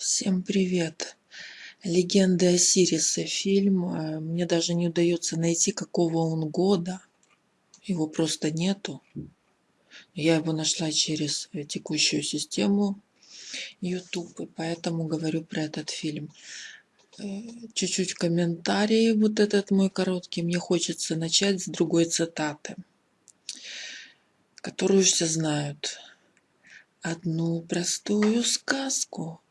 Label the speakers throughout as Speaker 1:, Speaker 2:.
Speaker 1: Всем привет! Легенды Осириса фильм. Э, Мне даже не удается найти, какого он года. Его просто нету. Я его нашла через э, текущую систему YouTube, и поэтому говорю про этот фильм. Э, Чуть-чуть комментарии, вот этот мой короткий. Мне хочется начать с другой цитаты, которую все знают. Одну простую сказку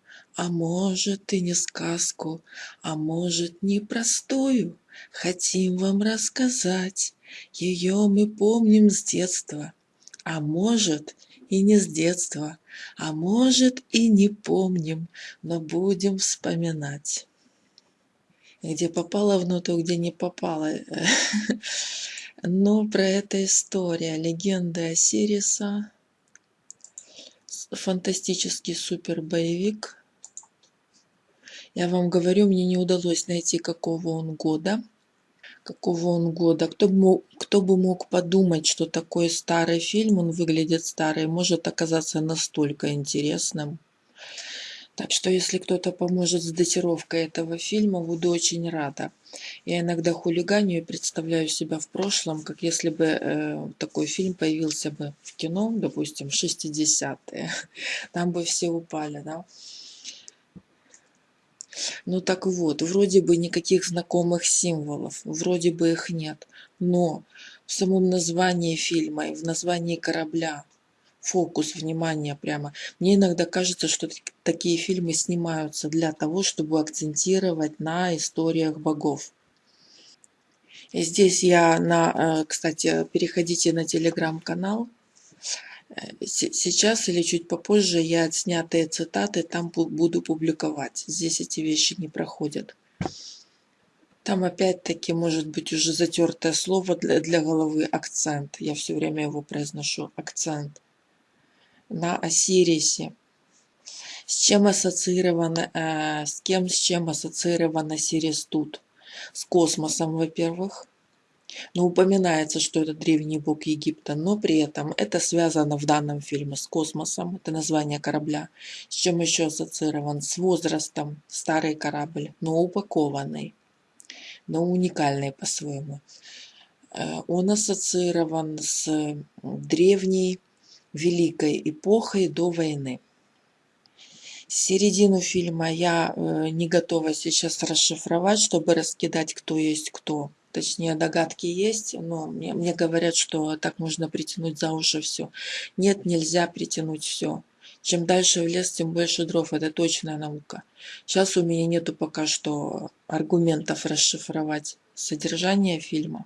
Speaker 1: А может и не сказку, а может непростую, Хотим вам рассказать. Ее мы помним с детства, а может и не с детства, а может и не помним, но будем вспоминать. Где попало в ноту, где не попало. Но про это история. Легенда Осириса. Фантастический супер боевик Я вам говорю, мне не удалось найти, какого он года. Какого он года. Кто бы, мог, кто бы мог подумать, что такой старый фильм, он выглядит старый, может оказаться настолько интересным. Так что, если кто-то поможет с датировкой этого фильма, буду очень рада. Я иногда хулиганю и представляю себя в прошлом, как если бы э, такой фильм появился бы в кино, допустим, в 60-е. Там бы все упали, да. Ну так вот, вроде бы никаких знакомых символов, вроде бы их нет, но в самом названии фильма и в названии корабля фокус внимания прямо. Мне иногда кажется, что такие фильмы снимаются для того, чтобы акцентировать на историях богов. И здесь я на, э, кстати, переходите на телеграм-канал, Сейчас или чуть попозже я отснятые цитаты там буду публиковать. Здесь эти вещи не проходят. Там опять-таки может быть уже затертое слово для, для головы акцент. Я все время его произношу. Акцент. На Осирисе. С чем ассоциирован, э, с кем, с чем ассоциирован Осирис тут? С космосом, во-первых но упоминается, что это древний бог Египта, но при этом это связано в данном фильме с космосом, это название корабля, с чем еще ассоциирован, с возрастом, старый корабль, но упакованный, но уникальный по-своему. Э, он ассоциирован с древней великой эпохой до войны. Середину фильма я э, не готова сейчас расшифровать, чтобы раскидать, кто есть кто точнее догадки есть, но мне, мне говорят, что так можно притянуть за уши все. Нет, нельзя притянуть все. Чем дальше в лес, тем больше дров. Это точная наука. Сейчас у меня нету пока что аргументов расшифровать содержание фильма.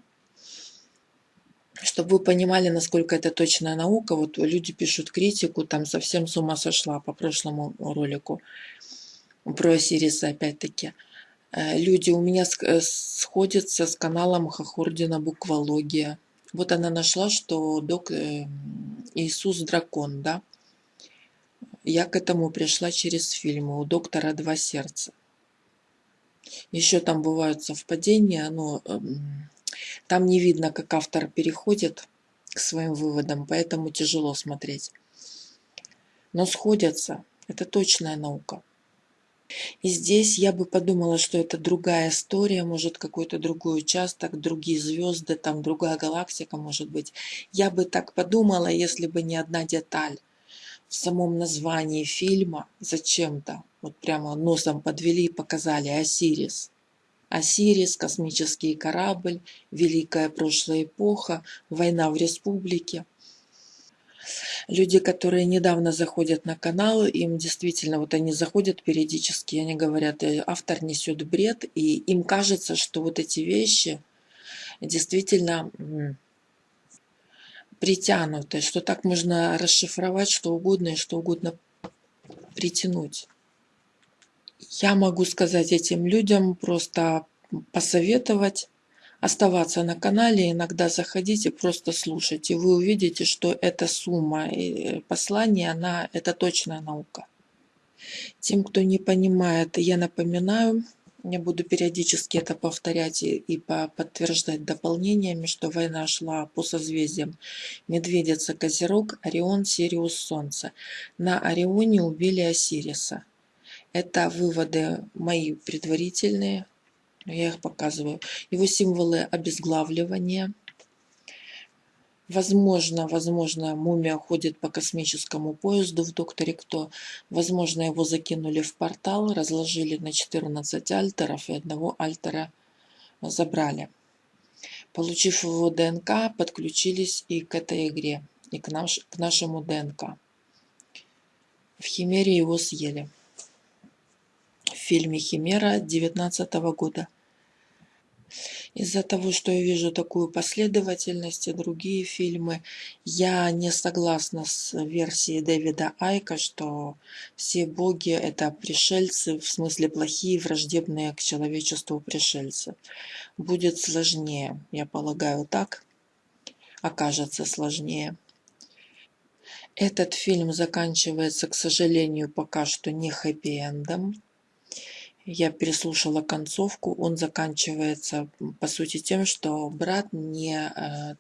Speaker 1: Чтобы вы понимали, насколько это точная наука, вот люди пишут критику, там совсем с ума сошла по прошлому ролику про Сириса опять-таки. Э, люди у меня э, сходятся с каналом Хохордина Буквология. Вот она нашла, что док э, Иисус дракон, да? Я к этому пришла через фильмы у доктора Два сердца. Еще там бывают совпадения, но эм, там не видно, как автор переходит к своим выводам, поэтому тяжело смотреть. Но сходятся. Это точная наука. И здесь я бы подумала, что это другая история, может какой-то другой участок, другие звезды, там другая галактика может быть. Я бы так подумала, если бы не одна деталь в самом названии фильма зачем-то. Вот прямо носом подвели и показали Осирис. Осирис, космический корабль, великая прошлая эпоха, война в республике люди, которые недавно заходят на канал, им действительно, вот они заходят периодически, они говорят, «Э, автор несет бред, и им кажется, что вот эти вещи действительно притянуты, что так можно расшифровать что угодно и что угодно притянуть. Я могу сказать этим людям, просто посоветовать оставаться на канале, иногда заходите, просто слушайте. Вы увидите, что эта сумма и послание, она, это точная наука. Тем, кто не понимает, я напоминаю, я буду периодически это повторять и, и подтверждать дополнениями, что война шла по созвездиям Медведица, Козерог, Орион, Сириус, Солнце. На Орионе убили Осириса. Это выводы мои предварительные, я их показываю. Его символы обезглавливания. Возможно, возможно, мумия ходит по космическому поезду в «Докторе Кто». Возможно, его закинули в портал, разложили на 14 альтеров и одного альтера забрали. Получив его ДНК, подключились и к этой игре, и к, наш, к нашему ДНК. В Химере его съели. В фильме «Химера» 19 года. Из-за того, что я вижу такую последовательность и другие фильмы, я не согласна с версией Дэвида Айка, что все боги – это пришельцы, в смысле плохие, враждебные к человечеству пришельцы. Будет сложнее, я полагаю, так? Окажется сложнее. Этот фильм заканчивается, к сожалению, пока что не хэппи-эндом я переслушала концовку, он заканчивается по сути тем, что брат не, э,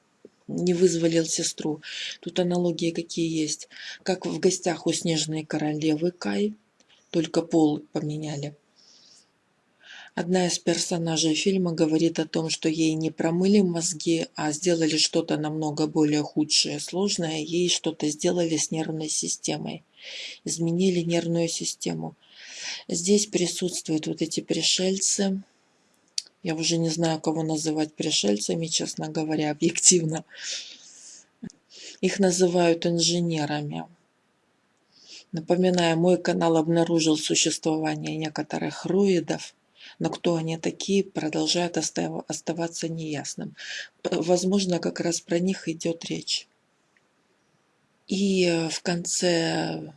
Speaker 1: не вызволил сестру. Тут аналогии какие есть. Как в гостях у Снежной Королевы Кай, только пол поменяли. Одна из персонажей фильма говорит о том, что ей не промыли мозги, а сделали что-то намного более худшее, сложное. Ей что-то сделали с нервной системой. Изменили нервную систему. Здесь присутствуют вот эти пришельцы. Я уже не знаю, кого называть пришельцами, честно говоря, объективно. Их называют инженерами. Напоминаю, мой канал обнаружил существование некоторых руидов, но кто они такие, продолжает оставаться неясным. Возможно, как раз про них идет речь. И в конце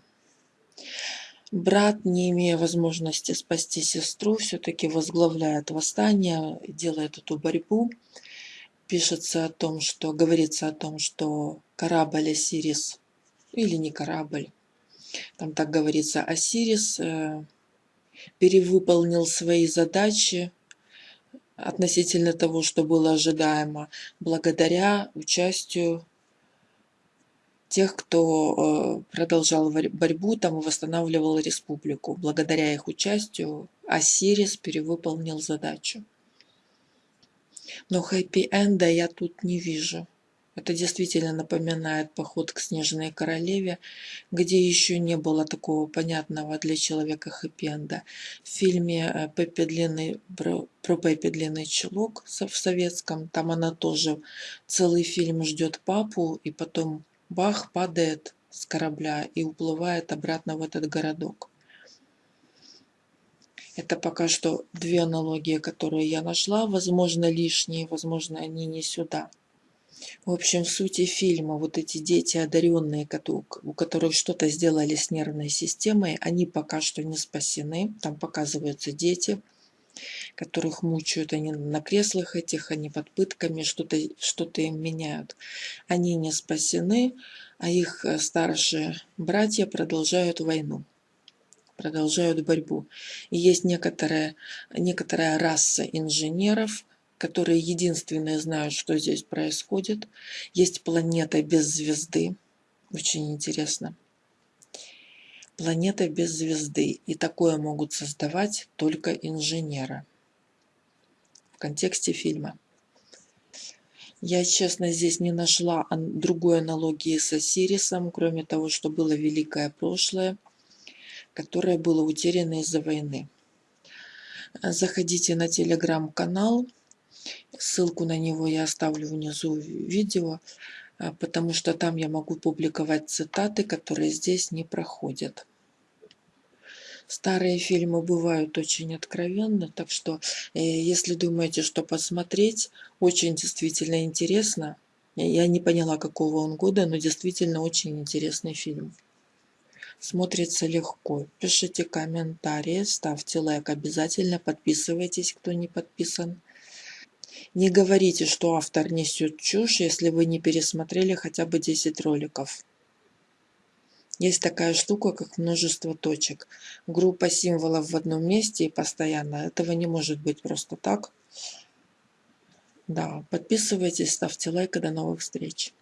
Speaker 1: Брат, не имея возможности спасти сестру, все-таки возглавляет восстание, делает эту борьбу. Пишется о том, что говорится о том, что корабль Осирис, или не корабль, там так говорится, Осирис э, перевыполнил свои задачи относительно того, что было ожидаемо, благодаря участию тех, кто э, продолжал борьбу там восстанавливал республику. Благодаря их участию Осирис перевыполнил задачу. Но хэппи-энда я тут не вижу. Это действительно напоминает поход к Снежной Королеве, где еще не было такого понятного для человека хэппи-энда. В фильме э, Пеппи Длинный, про Пеппи Длинный Чулок в советском, там она тоже целый фильм ждет папу, и потом Бах падает с корабля и уплывает обратно в этот городок. Это пока что две аналогии, которые я нашла. Возможно, лишние, возможно, они не сюда. В общем, в сути фильма вот эти дети одаренные, у которых что-то сделали с нервной системой, они пока что не спасены. Там показываются дети, которых мучают, они на креслах этих, они под пытками, что-то что, -то, им меняют. Они не спасены, а их э, старшие братья продолжают войну, продолжают борьбу. И есть некоторая, некоторая раса инженеров, которые единственные знают, что здесь происходит. Есть планета без звезды, очень интересно планета без звезды, и такое могут создавать только инженеры. В контексте фильма. Я, честно, здесь не нашла другой аналогии с Осирисом, кроме того, что было великое прошлое, которое было утеряно из-за войны. Заходите на телеграм-канал, ссылку на него я оставлю внизу видео. А, потому что там я могу публиковать цитаты, которые здесь не проходят. Старые фильмы бывают очень откровенны, так что э, если думаете, что посмотреть, очень действительно интересно. Я не поняла, какого он года, но действительно очень интересный фильм. Смотрится легко. Пишите комментарии, ставьте лайк обязательно, подписывайтесь, кто не подписан. Не говорите, что автор несет чушь, если вы не пересмотрели хотя бы 10 роликов. Есть такая штука, как множество точек. Группа символов в одном месте и постоянно. Этого не может быть просто так. Да, подписывайтесь, ставьте лайк и до новых встреч.